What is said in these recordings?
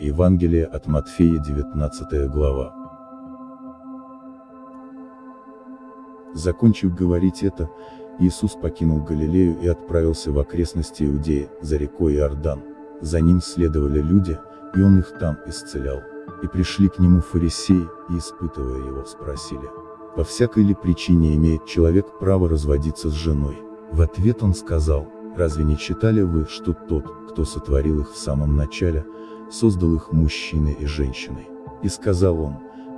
Евангелие от Матфея 19 глава. Закончив говорить это, Иисус покинул Галилею и отправился в окрестности Иудеи, за рекой Иордан. За ним следовали люди, и он их там исцелял. И пришли к нему фарисеи, и испытывая его, спросили, по всякой ли причине имеет человек право разводиться с женой? В ответ он сказал, разве не читали вы, что тот, кто сотворил их в самом начале, создал их мужчиной и женщиной? И сказал он,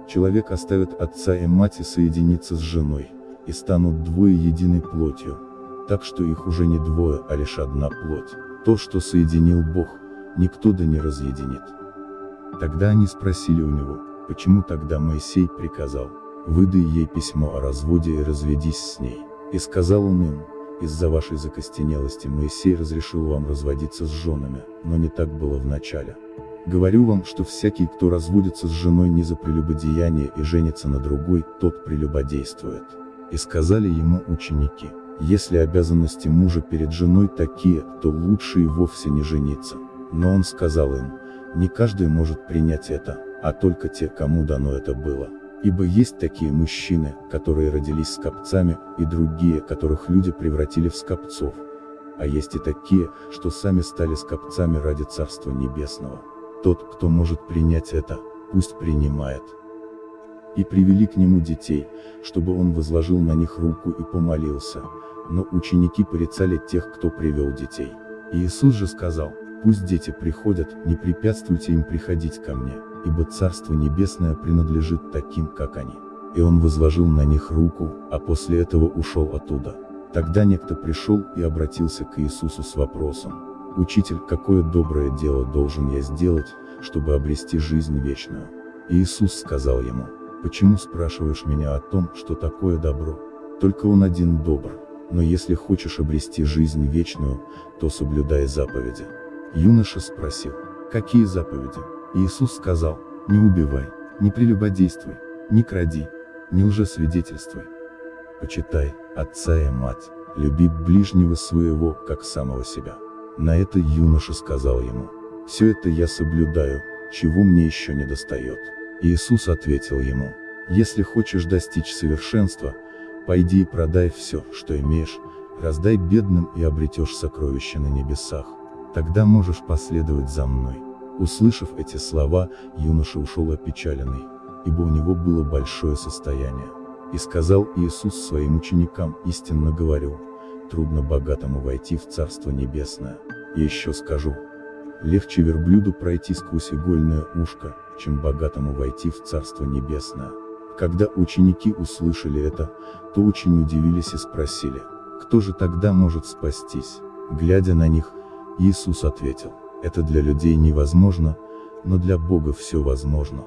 человек оставит отца и мать и соединится с женой, и станут двое единой плотью. Так что их уже не двое, а лишь одна плоть. То, что соединил Бог, никто да не разъединит. Тогда они спросили у него, почему тогда Моисей приказал, выдай ей письмо о разводе и разведись с ней. И сказал он им, из-за вашей закостенелости Моисей разрешил вам разводиться с женами, но не так было в начале. Говорю вам, что всякий, кто разводится с женой не за прелюбодеяние и женится на другой, тот прелюбодействует. И сказали ему ученики, если обязанности мужа перед женой такие, то лучше и вовсе не жениться. Но он сказал им, не каждый может принять это, а только те, кому дано это было. Ибо есть такие мужчины, которые родились скопцами, и другие, которых люди превратили в скопцов. А есть и такие, что сами стали скопцами ради Царства Небесного. Тот, кто может принять это, пусть принимает. И привели к нему детей, чтобы он возложил на них руку и помолился, но ученики порицали тех, кто привел детей. Иисус же сказал, пусть дети приходят, не препятствуйте им приходить ко мне, ибо Царство Небесное принадлежит таким, как они. И он возложил на них руку, а после этого ушел оттуда. Тогда некто пришел и обратился к Иисусу с вопросом, «Учитель, какое доброе дело должен я сделать, чтобы обрести жизнь вечную?» Иисус сказал ему, «Почему спрашиваешь меня о том, что такое добро? Только он один добр, но если хочешь обрести жизнь вечную, то соблюдай заповеди». Юноша спросил, «Какие заповеди?» Иисус сказал, не убивай, не прелюбодействуй, не кради, не лжесвидетельствуй. Почитай, отца и мать, люби ближнего своего, как самого себя. На это юноша сказал ему, все это я соблюдаю, чего мне еще не достает. Иисус ответил ему, если хочешь достичь совершенства, пойди и продай все, что имеешь, раздай бедным и обретешь сокровища на небесах. Тогда можешь последовать за мной. Услышав эти слова, юноша ушел опечаленный, ибо у него было большое состояние. И сказал Иисус своим ученикам, истинно говорю, трудно богатому войти в Царство Небесное. Еще скажу, легче верблюду пройти сквозь игольное ушко, чем богатому войти в Царство Небесное. Когда ученики услышали это, то очень удивились и спросили, кто же тогда может спастись? Глядя на них, Иисус ответил, это для людей невозможно, но для Бога все возможно.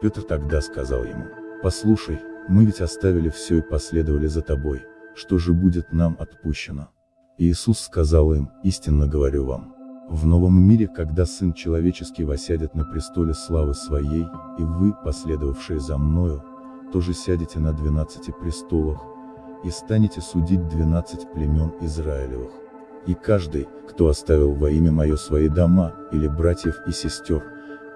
Петр тогда сказал ему, послушай, мы ведь оставили все и последовали за тобой, что же будет нам отпущено? Иисус сказал им, истинно говорю вам, в новом мире, когда Сын Человеческий восядет на престоле славы Своей, и вы, последовавшие за Мною, тоже сядете на двенадцати престолах, и станете судить двенадцать племен Израилевых. И каждый, кто оставил во имя мое свои дома, или братьев и сестер,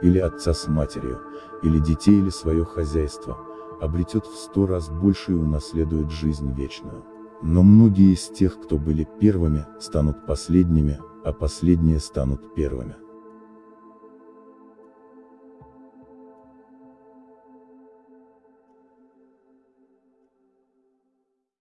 или отца с матерью, или детей или свое хозяйство, обретет в сто раз больше и унаследует жизнь вечную. Но многие из тех, кто были первыми, станут последними, а последние станут первыми.